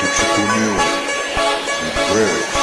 that you knew and.